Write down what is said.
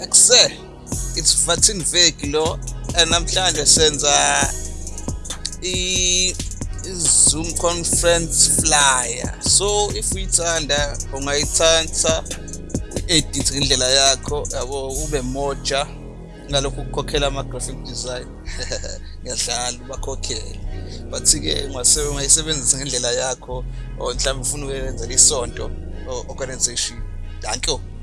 Ekuse it's Vatin Veg lo and namhlanje senza i Zoom conference flyer. So if uyithanda ungayithanda edit indlela yakho yabo ube moja ngalokhu ukukhokhela ama graphic design. Ngiyadlala ubakhokhela. Bathi ke ungasebenza ungayisebenzisa ngendlela yakho or mhlawumbe ufuna ukwenza isonto organization. Thank you.